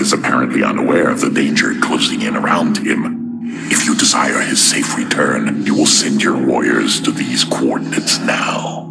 is apparently unaware of the danger closing in around him. If you desire his safe return, you will send your warriors to these coordinates now.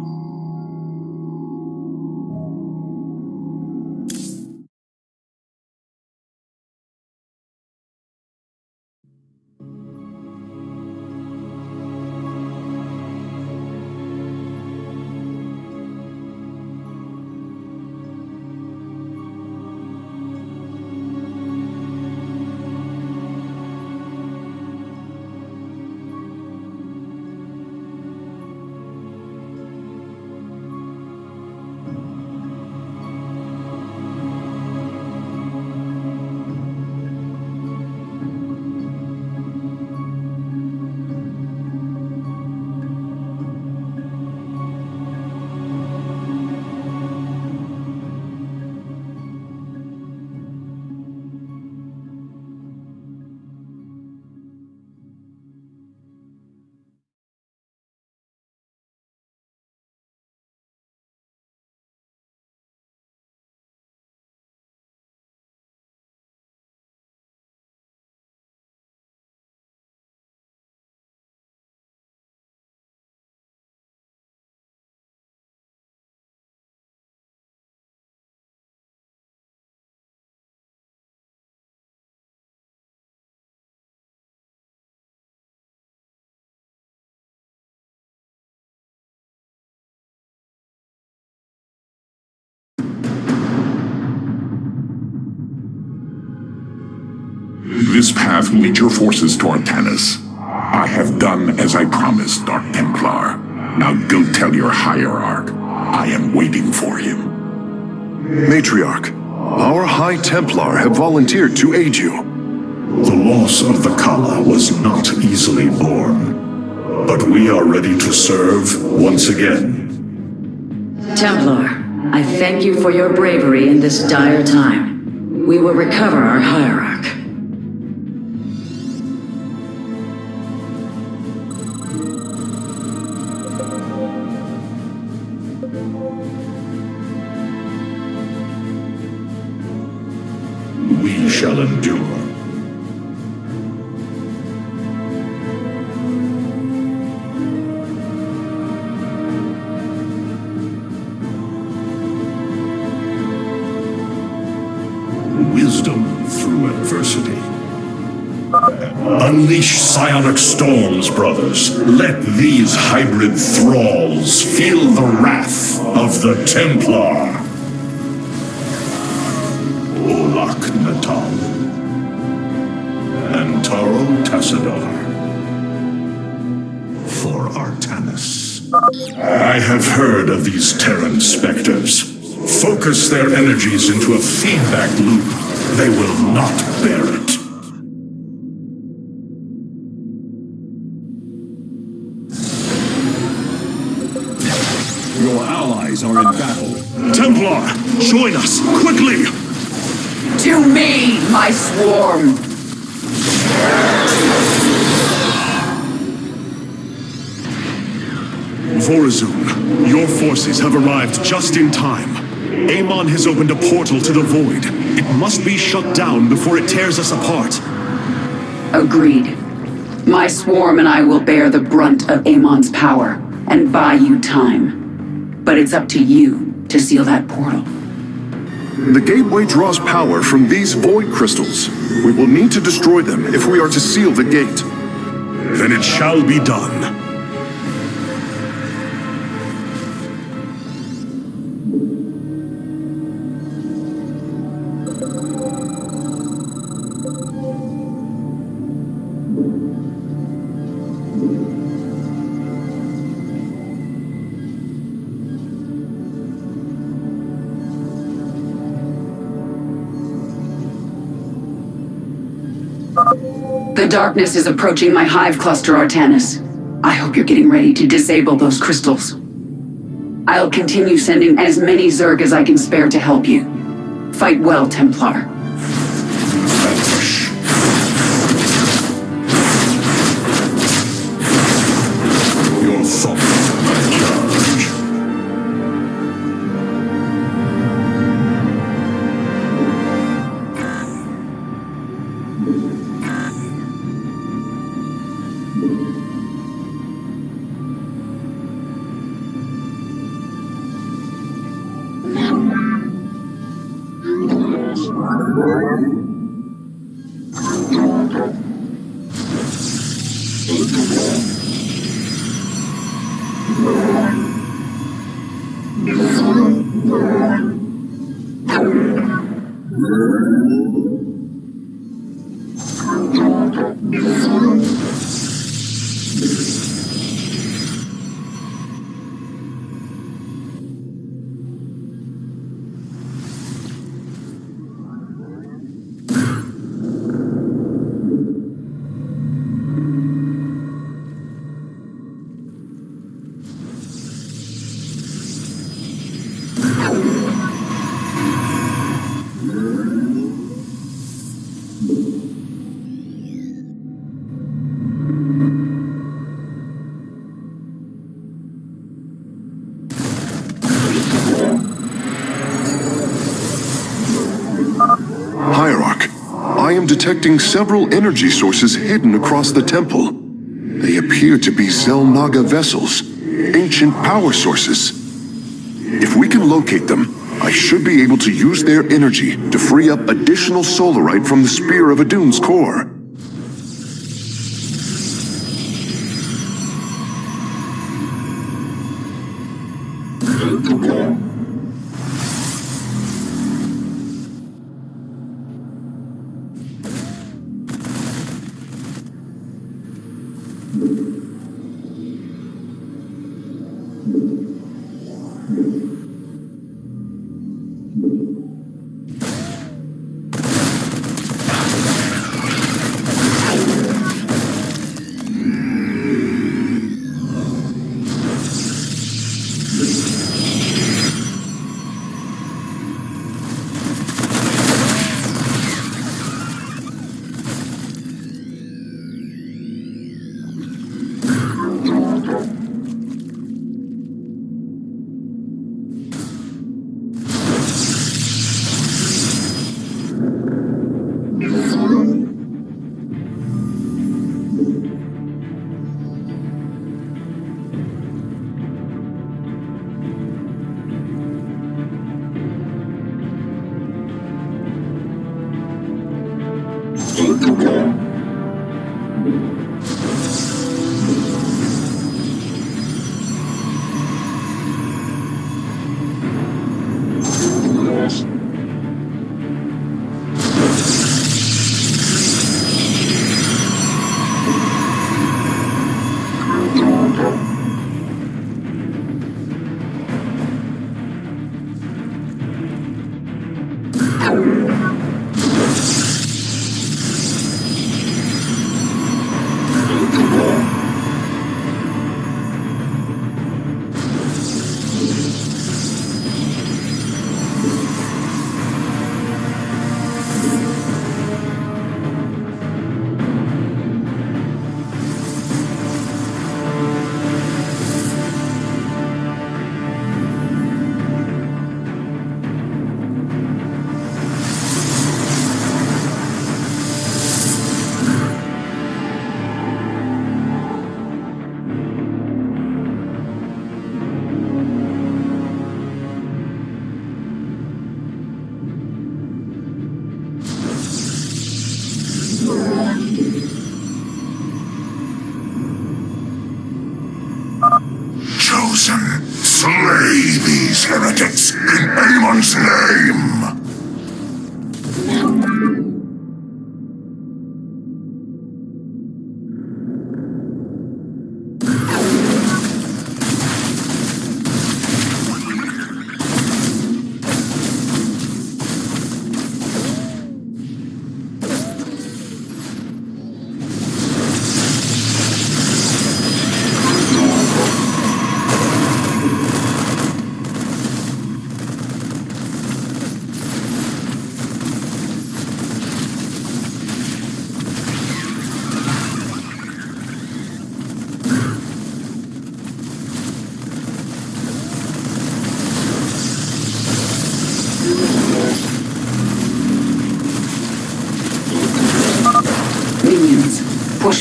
This path will lead your forces to Artanis. I have done as I promised, Dark Templar. Now go tell your hierarch. I am waiting for him. Matriarch, our High Templar have volunteered to aid you. The loss of the Khala was not easily borne. But we are ready to serve once again. Templar, I thank you for your bravery in this dire time. We will recover our hierarch. Shall endure. Wisdom through adversity. Unleash psionic storms, brothers. Let these hybrid thralls feel the wrath of the Templar. Heard of these Terran specters. Focus their energies into a feedback loop. They will not bear it. Your allies are in battle. Templar, join us, quickly! Forces have arrived just in time. Amon has opened a portal to the Void. It must be shut down before it tears us apart. Agreed. My swarm and I will bear the brunt of Amon's power and buy you time. But it's up to you to seal that portal. The gateway draws power from these void crystals. We will need to destroy them if we are to seal the gate. Then it shall be done. The darkness is approaching my hive cluster, Artanis. I hope you're getting ready to disable those crystals. I'll continue sending as many Zerg as I can spare to help you. Fight well, Templar. Detecting several energy sources hidden across the temple. They appear to be Xel'Naga vessels, ancient power sources. If we can locate them, I should be able to use their energy to free up additional solarite from the Spear of Adun's core. Chosen,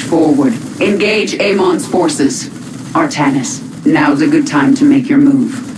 forward. Engage Amon's forces. Artanis, now's a good time to make your move.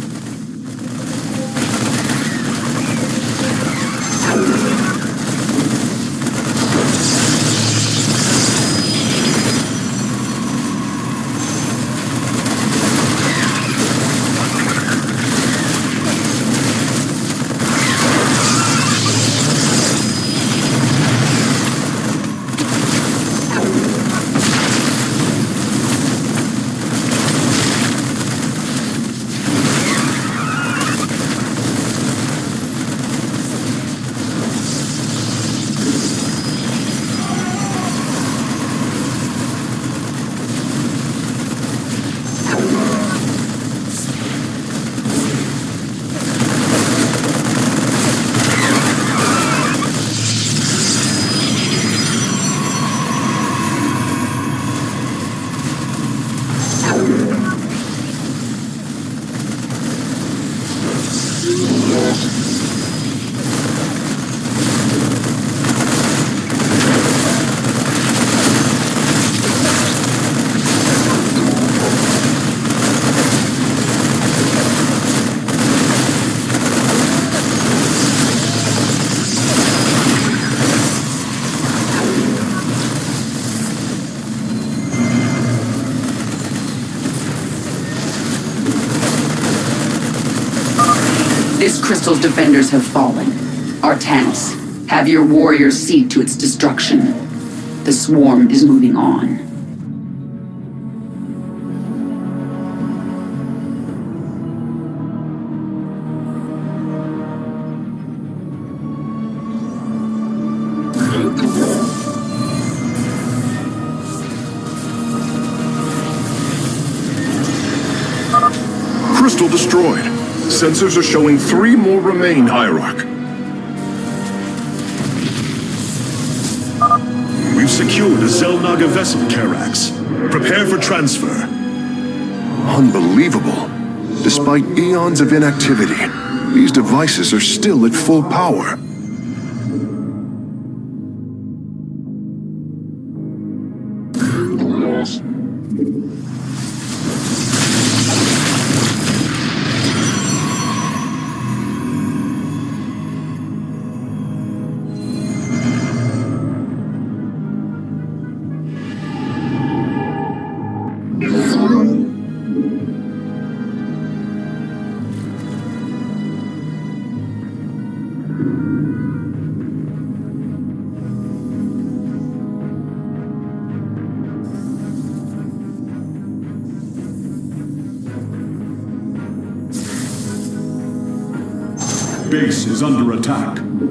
Crystal's defenders have fallen. Artanis, have your warriors see to its destruction. The swarm is moving on. Sensors are showing three more remain, Hierarch. We've secured a Xel'Naga vessel, Karax. Prepare for transfer. Unbelievable. Despite eons of inactivity, these devices are still at full power. Is under attack.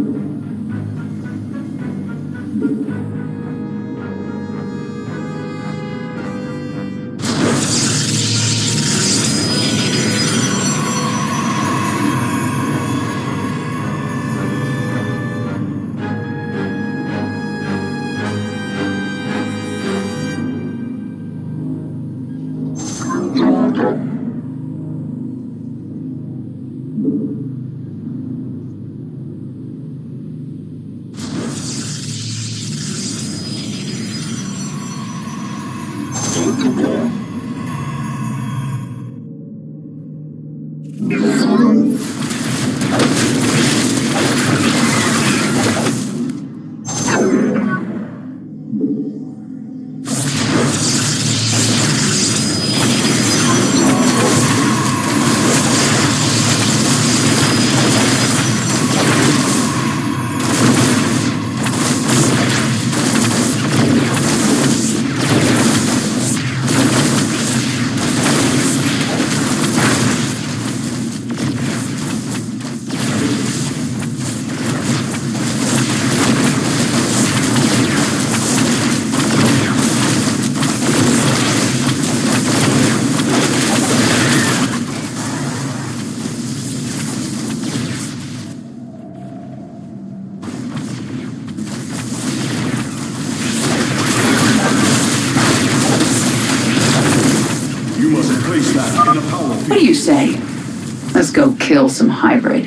Let's go kill some hybrid.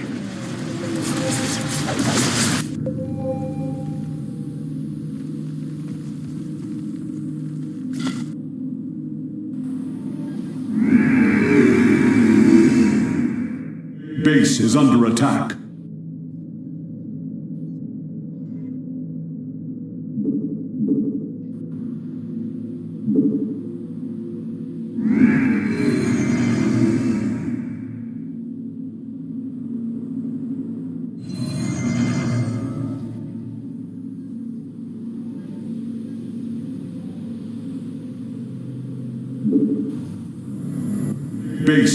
Base is under attack.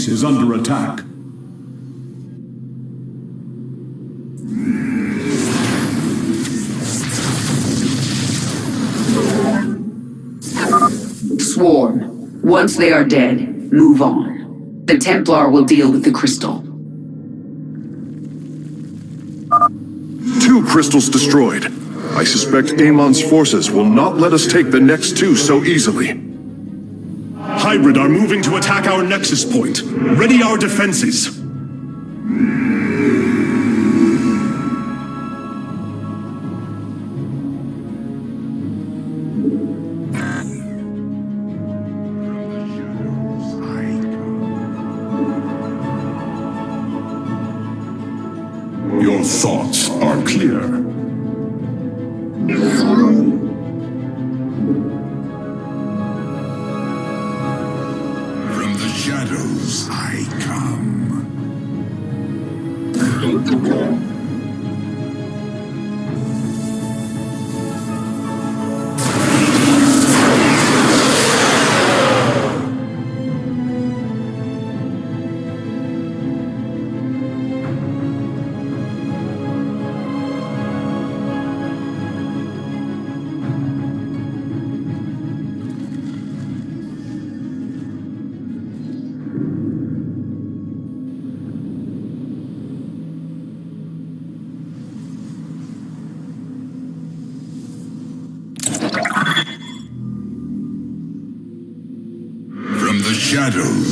Base is under attack. Swarm. Once they are dead, move on. The Templar will deal with the crystal. Two crystals destroyed. I suspect Amon's forces will not let us take the next two so easily. Hybrid are moving to attack our nexus point. Ready our defenses.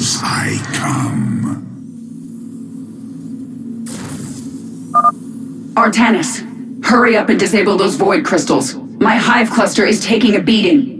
Shadows I come. Artanis, hurry up and disable those void crystals. My hive cluster is taking a beating.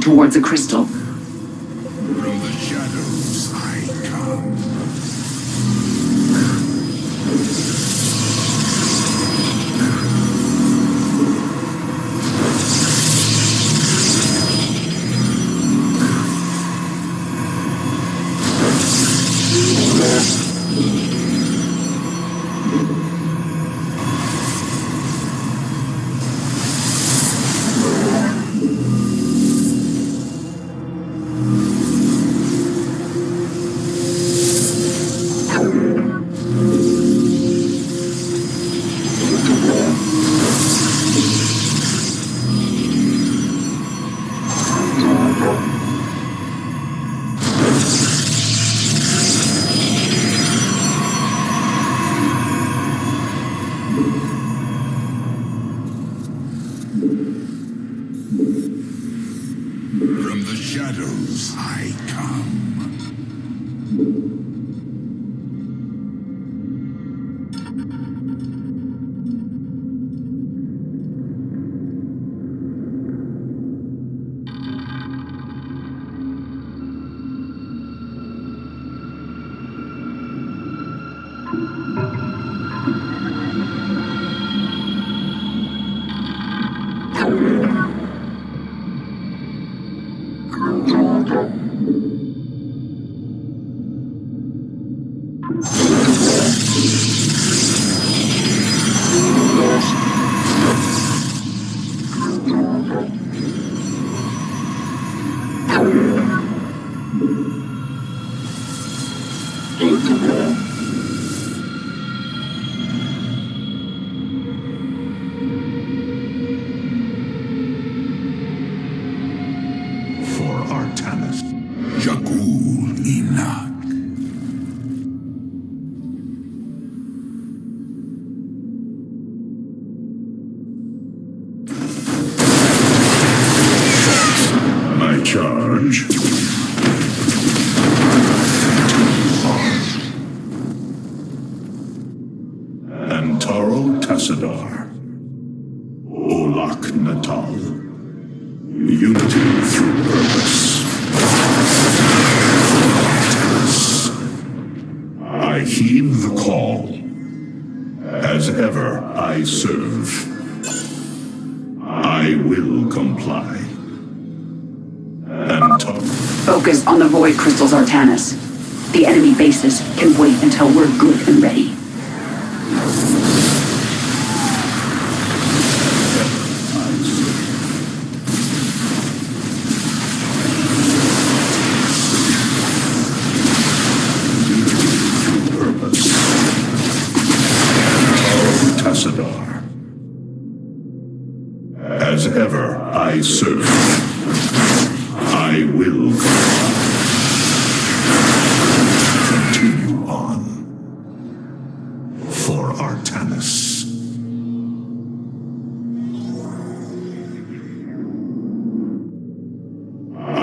Towards a crystal.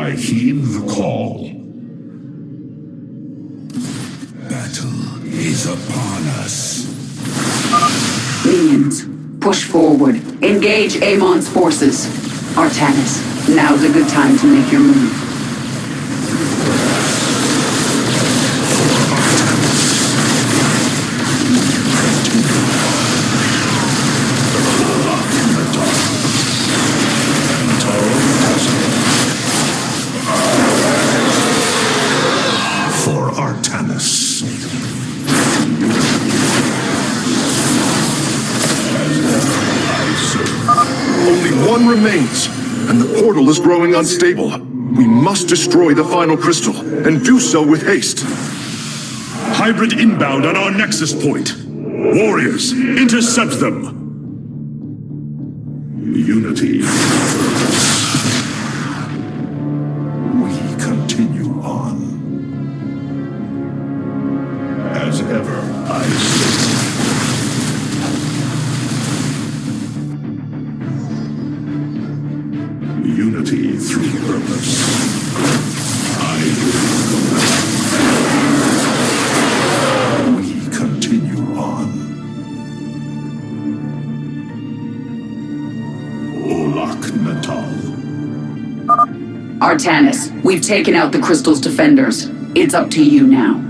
I heed the call. Battle is upon us. Minions, push forward. Engage Amon's forces. Artanis, now's a good time to make your move. Portal is growing unstable. We must destroy the final crystal, and do so with haste. Hybrid inbound on our nexus point. Warriors, intercept them. Taken out the crystal's defenders. It's up to you now.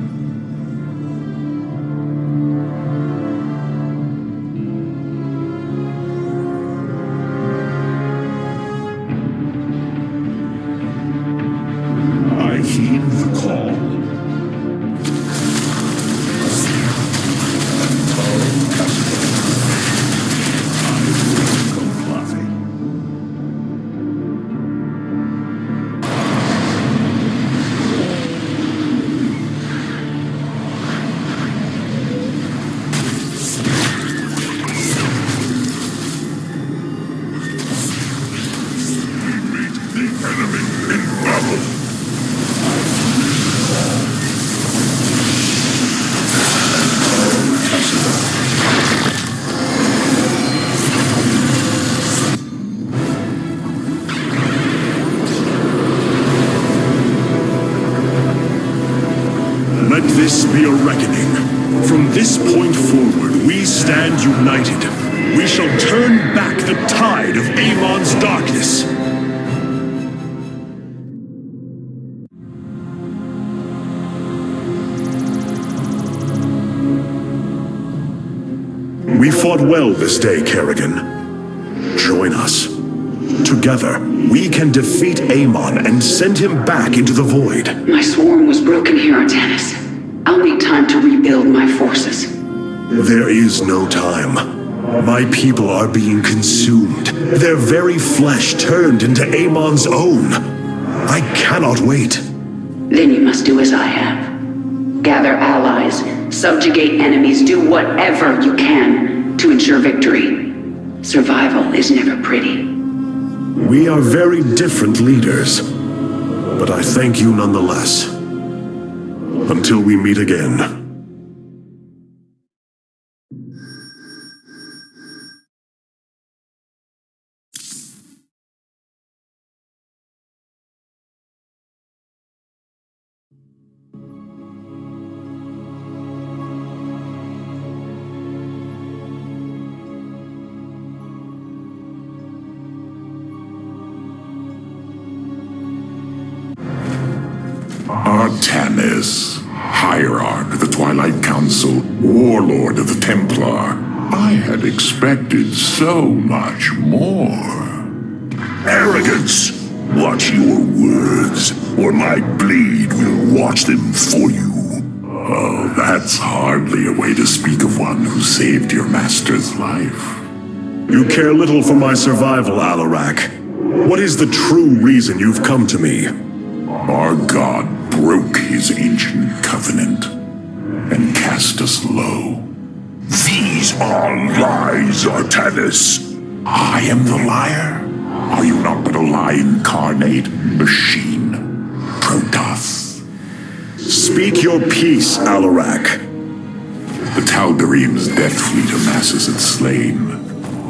This day, Kerrigan. Join us. Together, we can defeat Amon and send him back into the void. My swarm was broken here, Artanis. I'll need time to rebuild my forces. There is no time. My people are being consumed, their very flesh turned into Amon's own. I cannot wait. Then you must do as I have. Gather allies, subjugate enemies, do whatever you can to ensure victory. Survival is never pretty. We are very different leaders, but I thank you nonetheless. Until we meet again. Hierarch, the Twilight Council, Warlord of the Templar. I had expected so much more. Arrogance! Watch your words, or my blade will watch them for you. Oh, that's hardly a way to speak of one who saved your master's life. You care little for my survival, Alarak. What is the true reason you've come to me? Our god broke his ancient covenant and cast us low. These are lies, Artanis. I am the liar. Are you not but a lie incarnate machine? Protoss. Speak your piece, Alarak. The Tal'Darim's death fleet amasses its slain,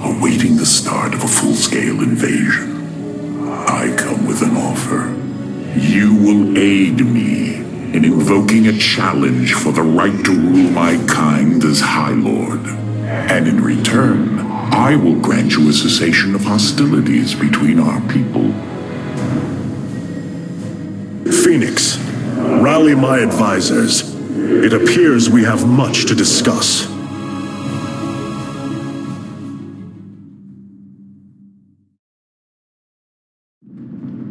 awaiting the start of a full-scale invasion. I come with an offer. You will aid me in invoking a challenge for the right to rule my kind as High Lord. And in return, I will grant you a cessation of hostilities between our people. Fenix, rally my advisors. It appears we have much to discuss.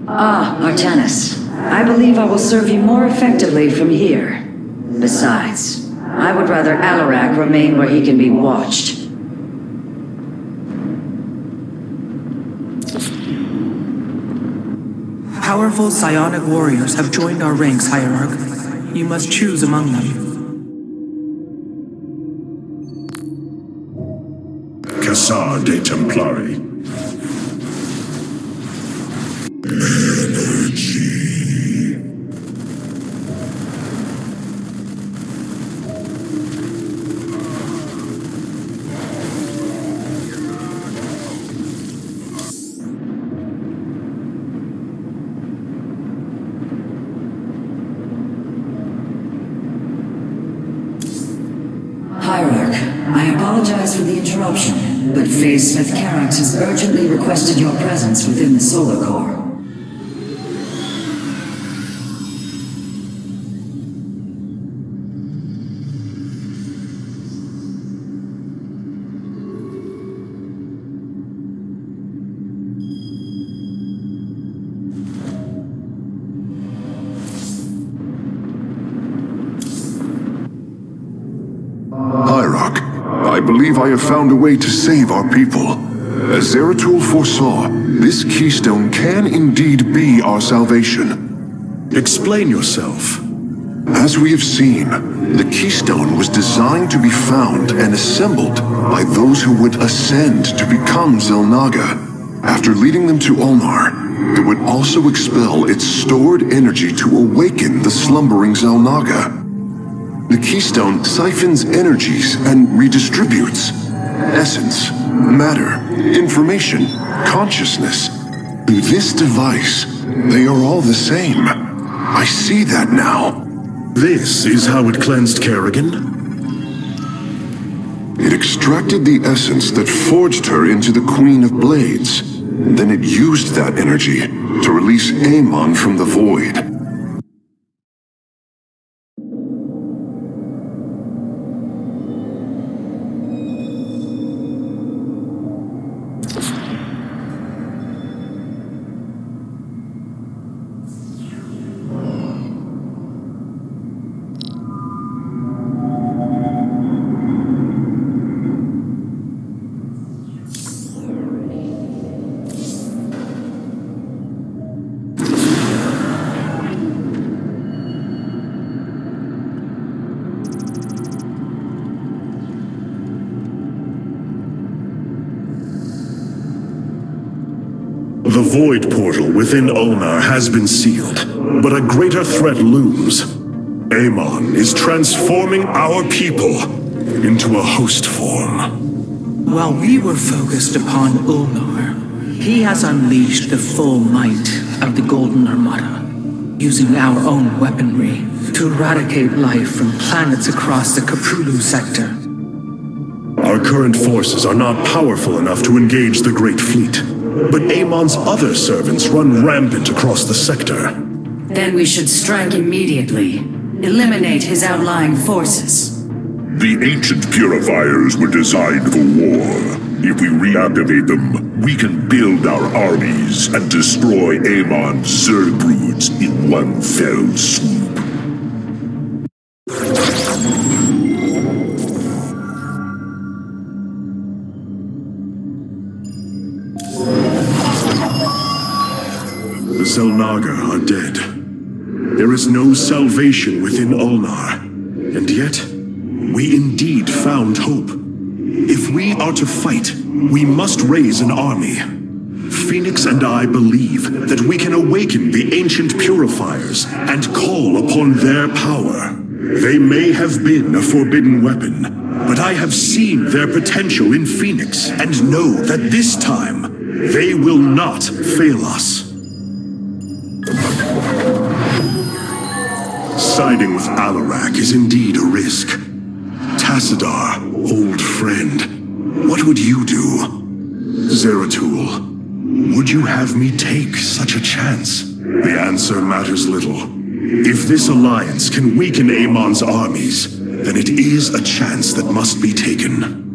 Ah, Artanis. I believe I will serve you more effectively from here. Besides, I would rather Alarak remain where he can be watched. Powerful psionic warriors have joined our ranks, Hierarch. You must choose among them. Khassar de Templari. Hierarch, I apologize for the interruption, but Phase Smith Karax has urgently requested your presence within the Solar Core. I have found a way to save our people. As Zeratul foresaw, this keystone can indeed be our salvation. Explain yourself. As we have seen, the keystone was designed to be found and assembled by those who would ascend to become Xel'Naga. After leading them to Ulnar, it would also expel its stored energy to awaken the slumbering Xel'Naga. The keystone siphons energies and redistributes essence, matter, information, consciousness. Through this device, they are all the same. I see that now. This is how it cleansed Kerrigan? It extracted the essence that forged her into the Queen of Blades. Then it used that energy to release Amon from the void. The void Portal within Ulnar has been sealed, but a greater threat looms. Amon is transforming our people into a host form. While we were focused upon Ulnar, he has unleashed the full might of the Golden Armada, using our own weaponry to eradicate life from planets across the Koprulu sector. Our current forces are not powerful enough to engage the Great Fleet, but Amon's other servants run rampant across the sector. Then we should strike immediately. Eliminate his outlying forces. The ancient purifiers were designed for war. If we reactivate them, we can build our armies and destroy Amon's Zerg broods in one fell swoop. The Xel'Naga are dead. There is no salvation within Ulnar. And yet, we indeed found hope. If we are to fight, we must raise an army. Fenix and I believe that we can awaken the ancient purifiers and call upon their power. They may have been a forbidden weapon, but I have seen their potential in Fenix and know that this time they will not fail us. Siding with Alarak is indeed a risk. Tassadar, old friend, what would you do? Zeratul, would you have me take such a chance? The answer matters little. If this alliance can weaken Amon's armies, then it is a chance that must be taken.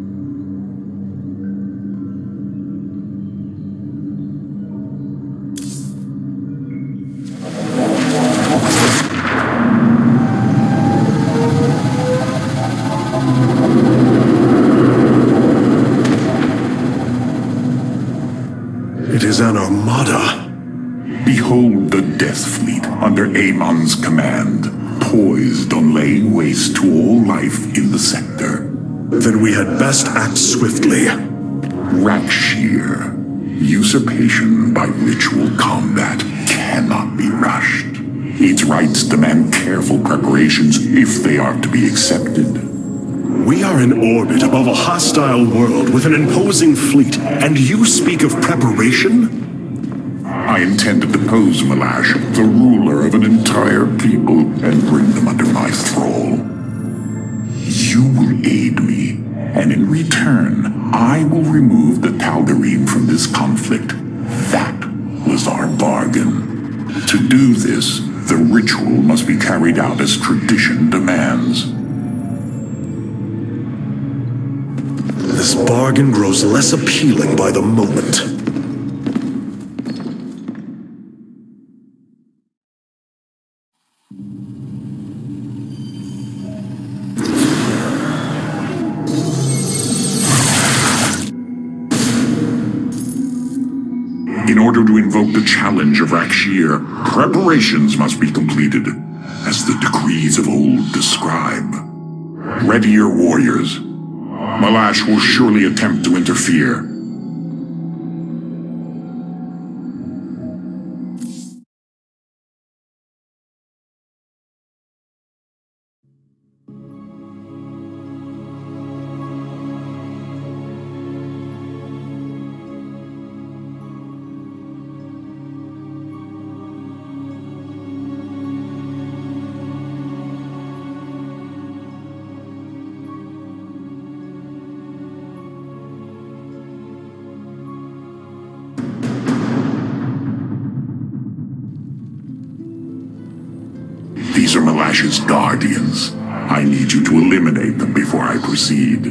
Hostile world with an imposing fleet, and you speak of preparation? I intend to depose Malash, the ruler of an entire people, and bring them under my thrall. You will aid me, and in return, I will remove the Tal'Darim from this conflict. That was our bargain. To do this, the ritual must be carried out as tradition demands. This bargain grows less appealing by the moment. In order to invoke the challenge of Rak'Shir, preparations must be completed, as the decrees of old describe. Ready your warriors. Malash will surely attempt to interfere. Malash's guardians. I need you to eliminate them before I proceed.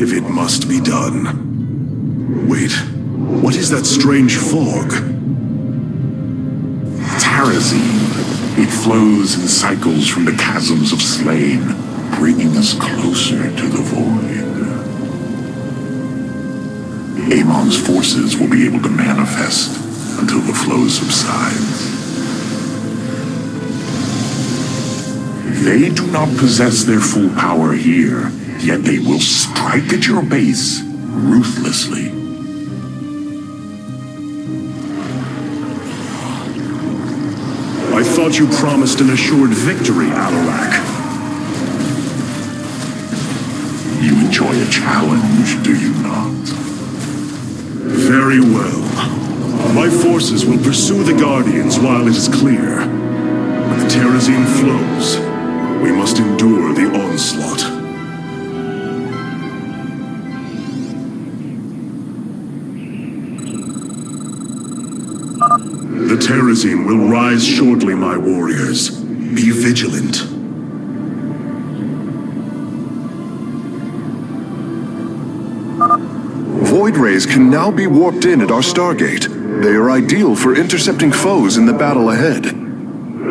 If it must be done. Wait, what is that strange fog? Terrazine. It flows in cycles from the chasms of Slayn, bringing us closer to the void. Amon's forces will be able to manifest until the flow subsides. They do not possess their full power here, yet they will strike at your base ruthlessly. I thought you promised an assured victory, Alarak. You enjoy a challenge, do you not? Very well. My forces will pursue the Guardians while it is clear. When the Terrazine flows, we must endure the onslaught. The Terrazine will rise shortly, my warriors. Be vigilant. Void rays can now be warped in at our Stargate. They are ideal for intercepting foes in the battle ahead.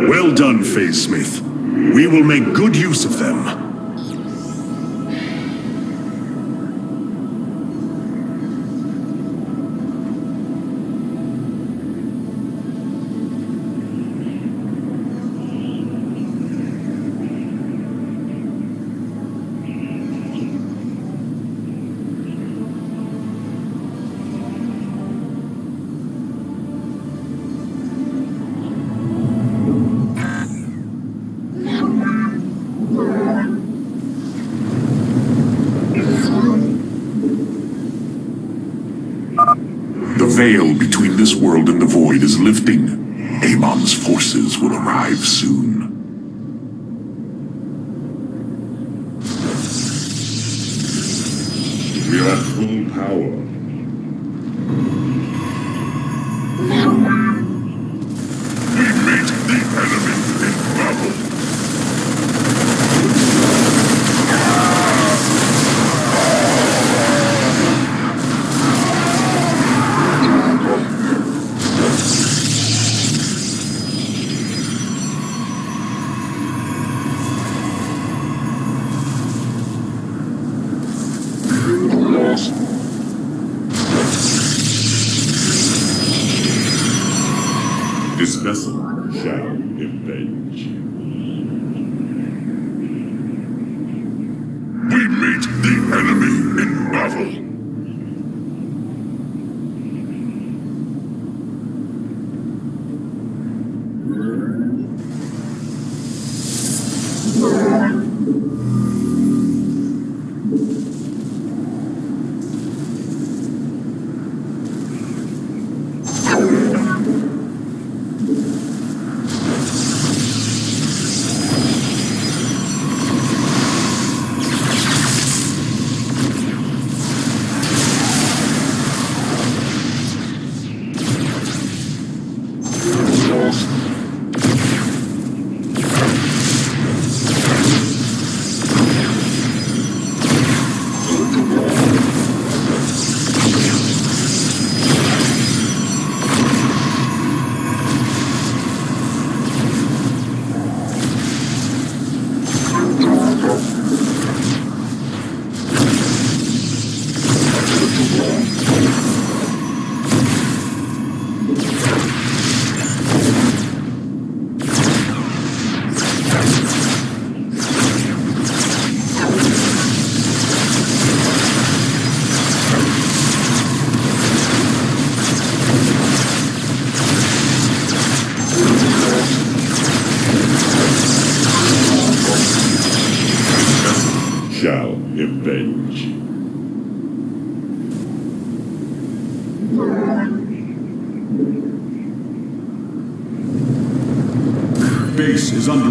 Well done, Phase Smith. We will make good use of them. Is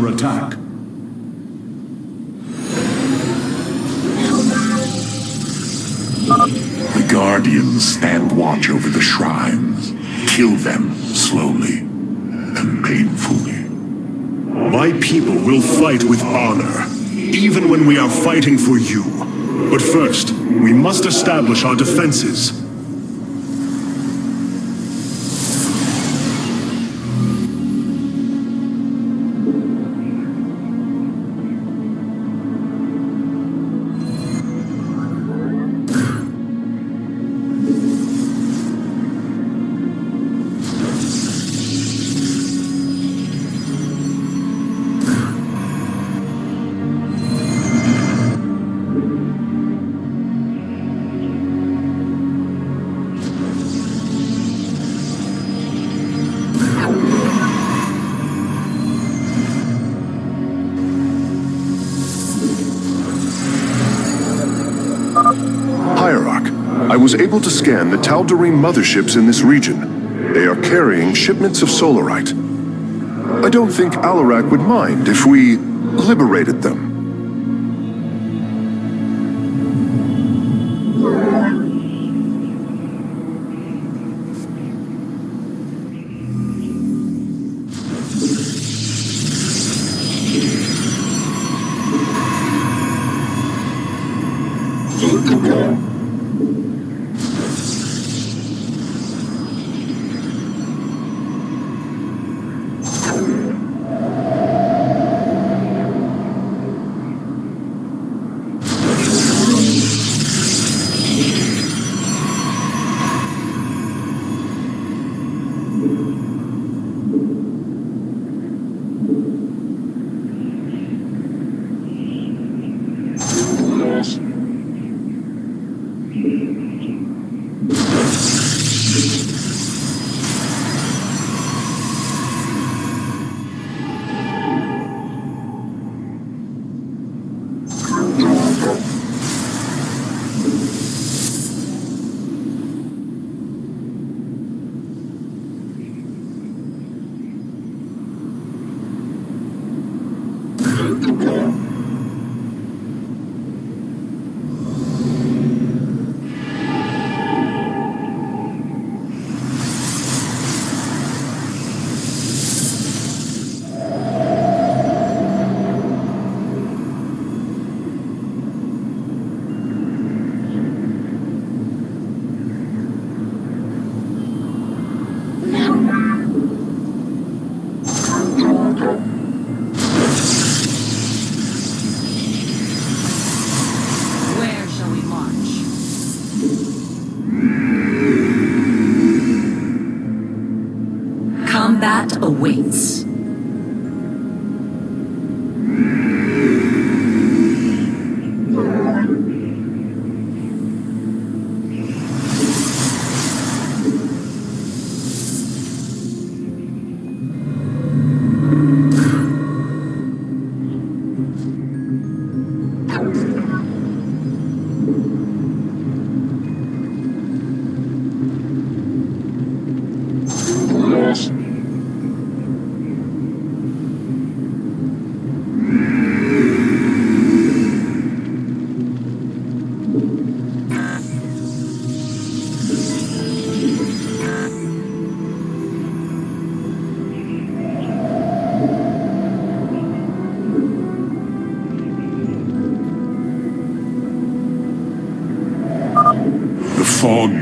under attack. The Guardians stand watch over the shrines. Kill them slowly and painfully. My people will fight with honor, even when we are fighting for you. But first, we must establish our defenses. Was able to scan the Tal'Darim motherships in this region. They are carrying shipments of solarite. I don't think Alarak would mind if we liberated them. Awaits.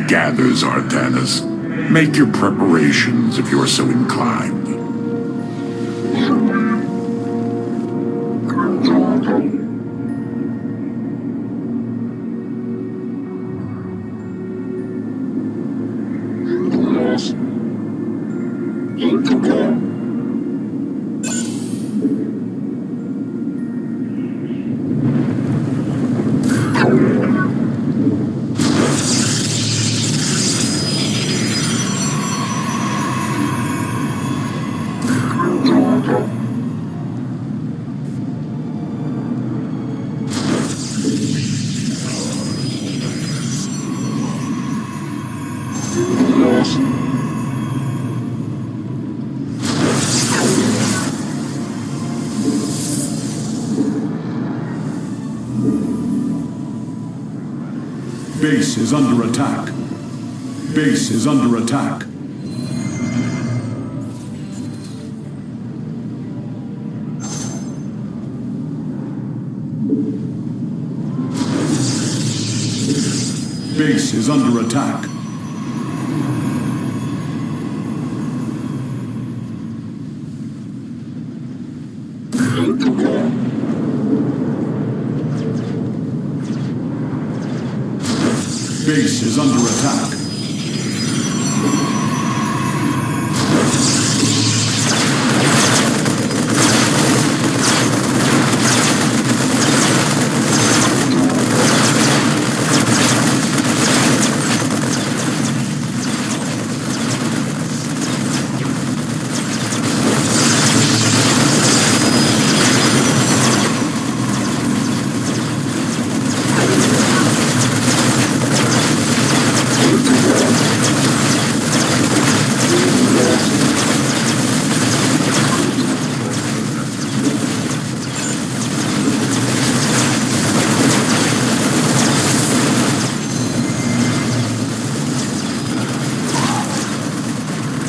Gathers, Artanis. Make your preparations if you're so inclined. Base is under attack. Base is under attack. Base is under attack. Base is under attack.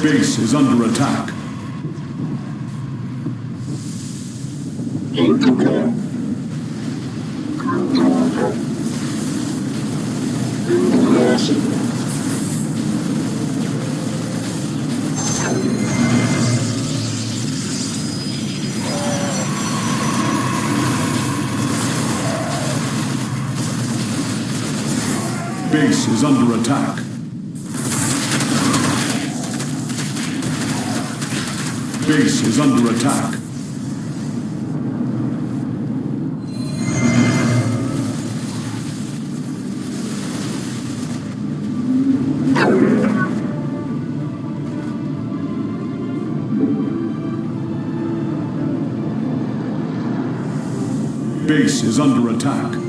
Base is under attack. Base is under attack. Base is under attack. Base is under attack.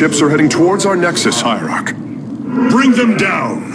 ships are heading towards our Nexus, Hierarch. Bring them down!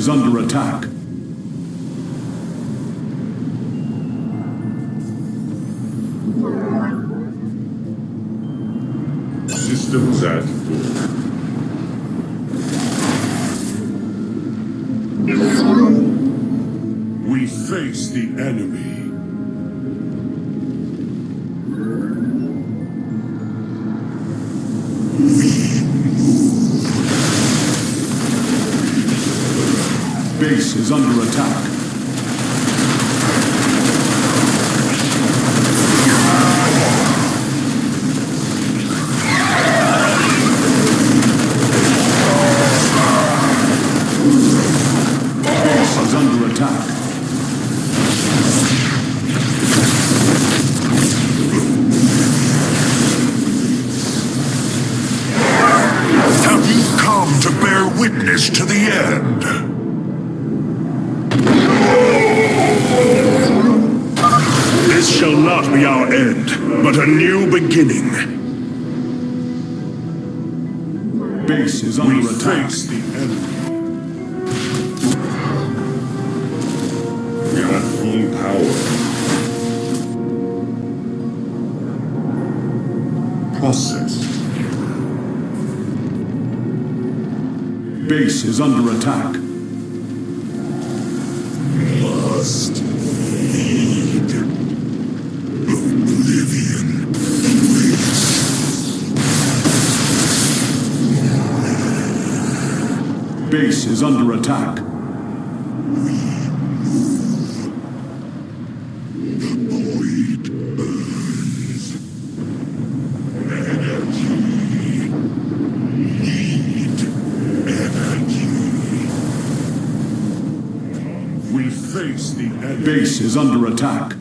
is under attack. End? This shall not be our end, but a new beginning. Base is under attack. the enemy. We are full power. Process. Base is under attack. Must feed oblivion. Base is under attack. Void burns. Energy. Need energy. We face the enemy. Base is under attack.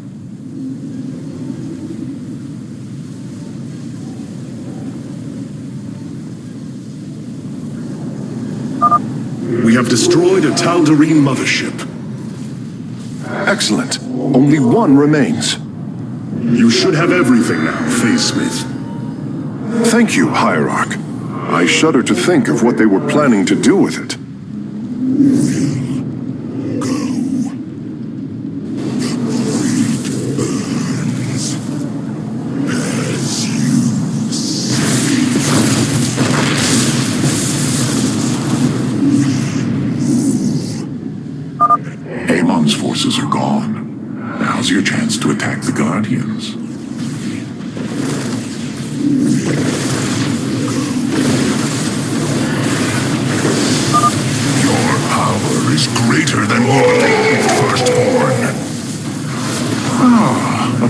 We have destroyed a Tal'Darim mothership. Excellent. Only one remains. You should have everything now, Phase Smith. Thank you, Hierarch. I shudder to think of what they were planning to do with it.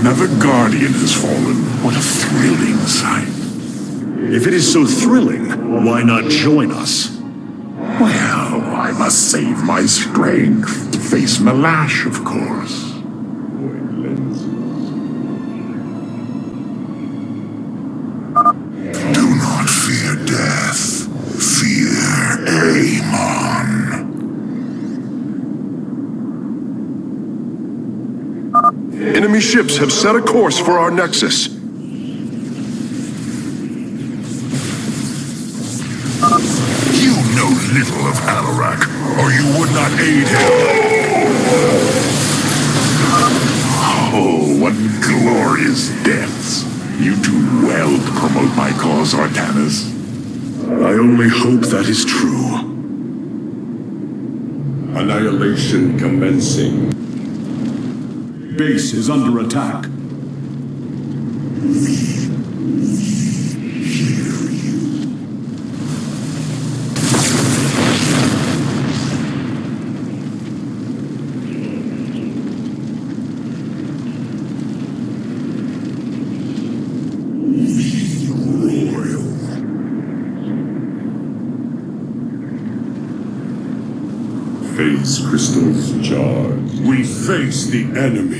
Another Guardian has fallen. What a thrilling sight. If it is so thrilling, why not join us? Well, I must save my strength to face Malash, of course. Ships have set a course for our nexus. You know little of Alarak, or you would not aid him. Oh, what glorious deaths. You do well to promote my cause, Artanis. I only hope that is true. Annihilation commencing. Base is under attack. Phase crystals charged. We face the enemy.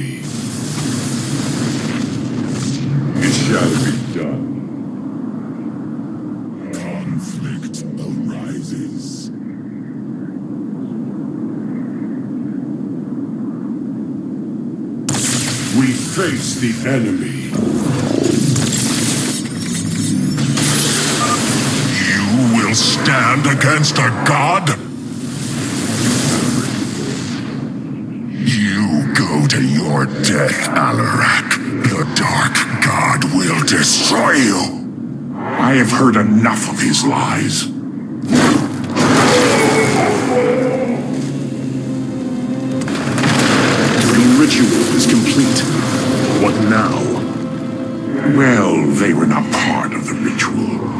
Against a god? You go to your death, Alarak. The Dark God will destroy you. I have heard enough of his lies. The ritual is complete. What now? Well, they were not part of the ritual,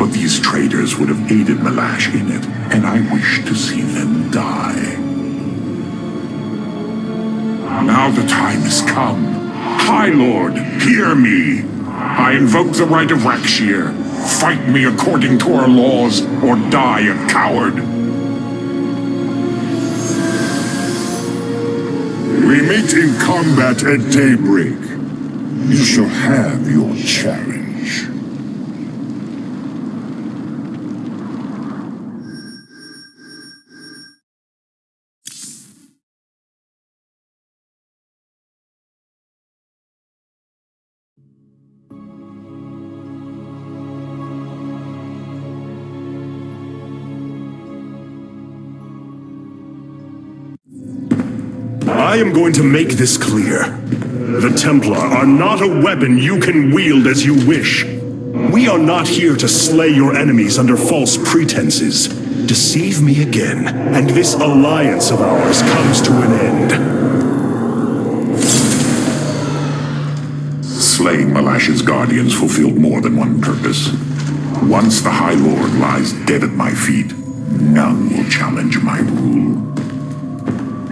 but these traitors would have aided Malash in it, and I wish to see them die. Now the time has come. High Lord, hear me. I invoke the right of Rak'Shir. Fight me according to our laws, or die a coward. We meet in combat at daybreak. You shall have your challenge. Am going to make this clear. The Templar are not a weapon you can wield as you wish. We are not here to slay your enemies under false pretenses. Deceive me again, and this alliance of ours comes to an end. Slaying Malash's guardians fulfilled more than one purpose. Once the High Lord lies dead at my feet, none will challenge my rule.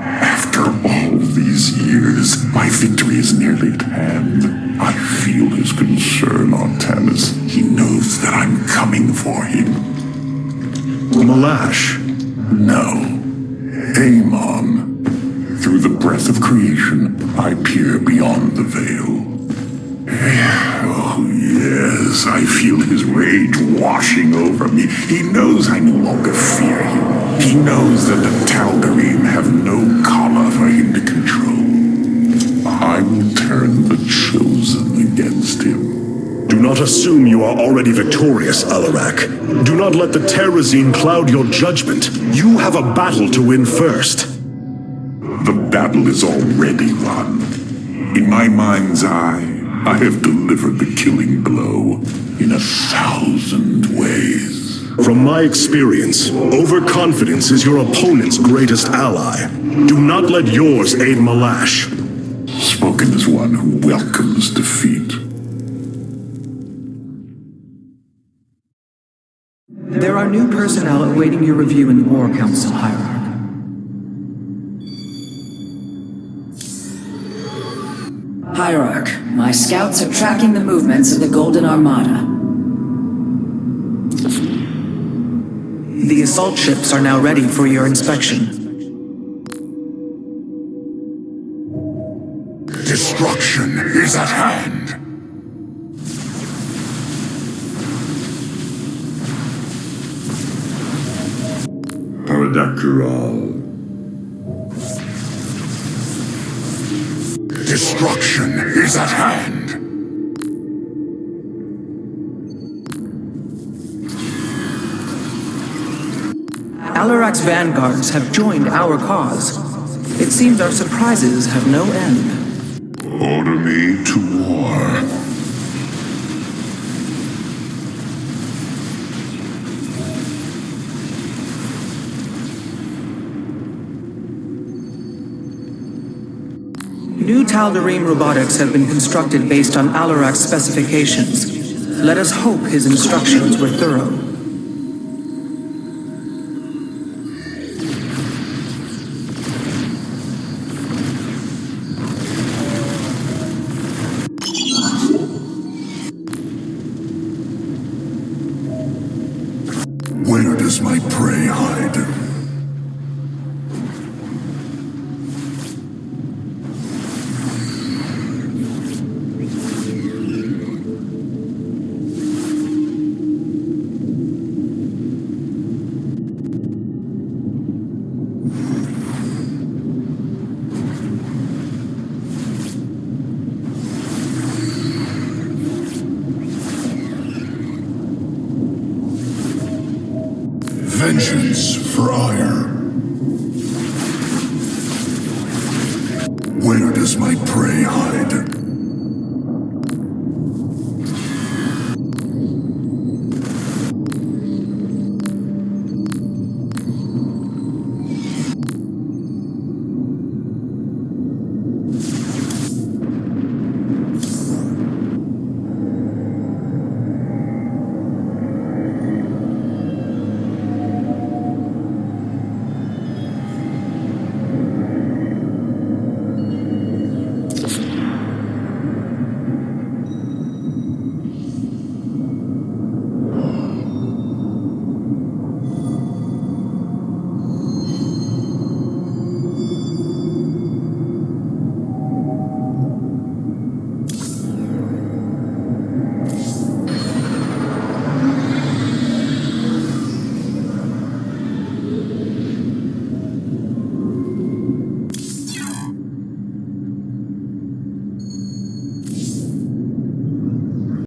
After all these years, my victory is nearly at hand. I feel his concern, Artanis. He knows that I'm coming for him. Malash, No. Amon. Through the breath of creation, I peer beyond the veil. Oh, yes, I feel his rage washing over me. He knows I no longer fear him. He knows that the Tal'Darim have no collar for him to control. I will turn the Chosen against him. do not assume you are already victorious, Alarak. Do not let the Terrazine cloud your judgment. You have a battle to win first. The battle is already won. In my mind's eye, I have delivered the killing blow in a thousand ways. From my experience, overconfidence is your opponent's greatest ally. Do not let yours aid Malash. Spoken as one who welcomes defeat. There are new personnel awaiting your review in the War Council, Hierarch. Hierarch, my scouts are tracking the movements of the Golden Armada. The assault ships are now ready for your inspection. Destruction is at hand. Paradakral. Destruction is at hand. Alarak's vanguards have joined our cause. It seems our surprises have no end. Order me to war. New Tal'Darim robotics have been constructed based on Alarak's specifications. Let us hope his instructions were thorough.